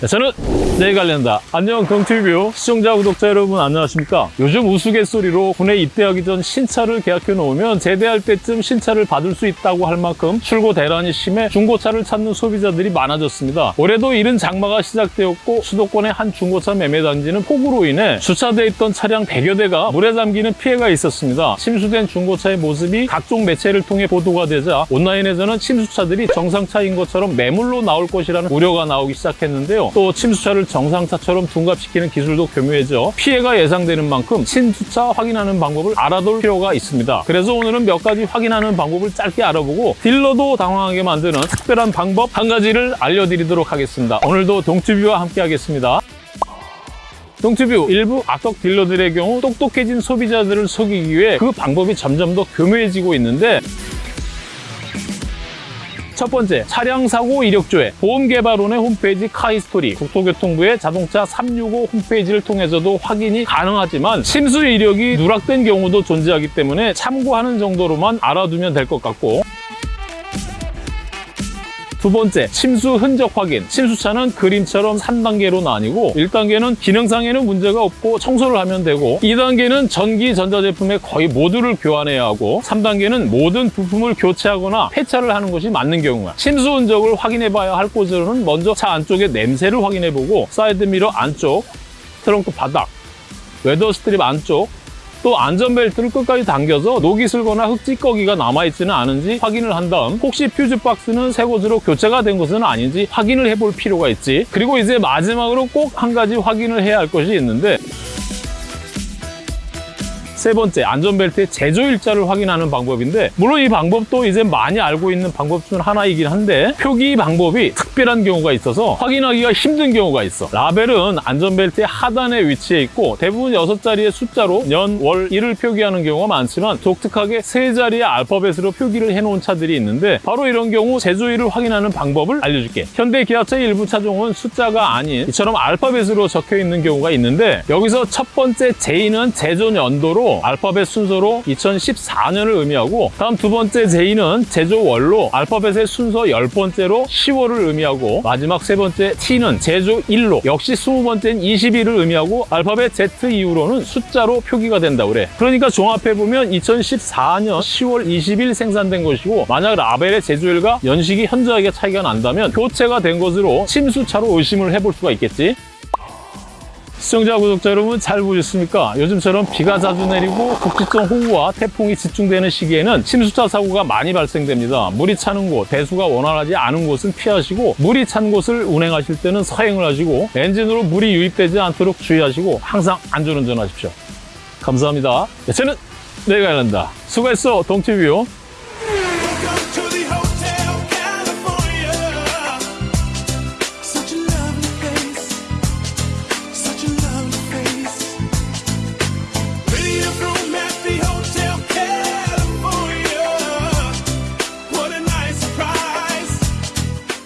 네, 저는 내일 관련다. 안녕 동티뷰 시청자 구독자 여러분 안녕하십니까? 요즘 우스갯소리로 군에 입대하기 전 신차를 계약해 놓으면 제대할 때쯤 신차를 받을 수 있다고 할 만큼 출고 대란이 심해 중고차를 찾는 소비자들이 많아졌습니다. 올해도 이른 장마가 시작되었고 수도권의 한 중고차 매매 단지는 폭우로 인해 주차돼 있던 차량 100여 대가 물에 잠기는 피해가 있었습니다. 침수된 중고차의 모습이 각종 매체를 통해 보도가 되자 온라인에서는 침수차들이 정상차인 것처럼 매물로 나올 것이라는 우려가 나오기 시작했는데요. 또 침수차를 정상차처럼 둔갑시키는 기술도 교묘해져 피해가 예상되는 만큼 침수차 확인하는 방법을 알아둘 필요가 있습니다. 그래서 오늘은 몇 가지 확인하는 방법을 짧게 알아보고 딜러도 당황하게 만드는 특별한 방법 한 가지를 알려드리도록 하겠습니다. 오늘도 동튜뷰와 함께 하겠습니다. 동튜뷰 일부 악덕 딜러들의 경우 똑똑해진 소비자들을 속이기 위해 그 방법이 점점 더 교묘해지고 있는데 첫 번째, 차량 사고 이력조회. 보험개발원의 홈페이지 카이스토리. 국토교통부의 자동차 365 홈페이지를 통해서도 확인이 가능하지만 침수 이력이 누락된 경우도 존재하기 때문에 참고하는 정도로만 알아두면 될 것 같고 두 번째, 침수 흔적 확인. 침수차는 그림처럼 3단계로 나뉘고 1단계는 기능상에는 문제가 없고 청소를 하면 되고 2단계는 전기 전자제품의 거의 모두를 교환해야 하고 3단계는 모든 부품을 교체하거나 폐차를 하는 것이 맞는 경우야. 침수 흔적을 확인해 봐야 할 곳으로는 먼저 차 안쪽의 냄새를 확인해 보고 사이드미러 안쪽, 트렁크 바닥, weather strip 안쪽, 또 안전벨트를 끝까지 당겨서 녹이 슬거나 흙 찌꺼기가 남아있지는 않은지 확인을 한 다음 혹시 퓨즈 박스는 새 것으로 교체가 된 것은 아닌지 확인을 해볼 필요가 있지. 그리고 이제 마지막으로 꼭 한 가지 확인을 해야 할 것이 있는데 세 번째, 안전벨트의 제조 일자를 확인하는 방법인데 물론 이 방법도 이제 많이 알고 있는 방법 중 하나이긴 한데 표기 방법이 특별한 경우가 있어서 확인하기가 힘든 경우가 있어. 라벨은 안전벨트의 하단에 위치해 있고 대부분 6자리의 숫자로 년, 월, 일을 표기하는 경우가 많지만 독특하게 세 자리의 알파벳으로 표기를 해놓은 차들이 있는데 바로 이런 경우 제조일을 확인하는 방법을 알려줄게. 현대 기아차의 일부 차종은 숫자가 아닌 이처럼 알파벳으로 적혀 있는 경우가 있는데 여기서 첫 번째 J는 제조 연도로 알파벳 순서로 2014년을 의미하고 다음 두 번째 J는 제조월로 알파벳의 순서 10번째로 10월을 의미하고 마지막 세 번째 T는 제조 1로 역시 20번째인 20일을 의미하고 알파벳 Z 이후로는 숫자로 표기가 된다 그래. 그러니까 종합해보면 2014년 10월 20일 생산된 것이고 만약 라벨의 제조일과 연식이 현저하게 차이가 난다면 교체가 된 것으로 침수차로 의심을 해볼 수가 있겠지 시청자, 구독자 여러분 잘 보셨습니까? 요즘처럼 비가 자주 내리고 국지성 호우와 태풍이 집중되는 시기에는 침수차 사고가 많이 발생됩니다. 물이 차는 곳, 배수가 원활하지 않은 곳은 피하시고 물이 찬 곳을 운행하실 때는 서행을 하시고 엔진으로 물이 유입되지 않도록 주의하시고 항상 안전운전하십시오. 감사합니다. 네, 저는 내가 일한다. 수고했어, 동티뷰.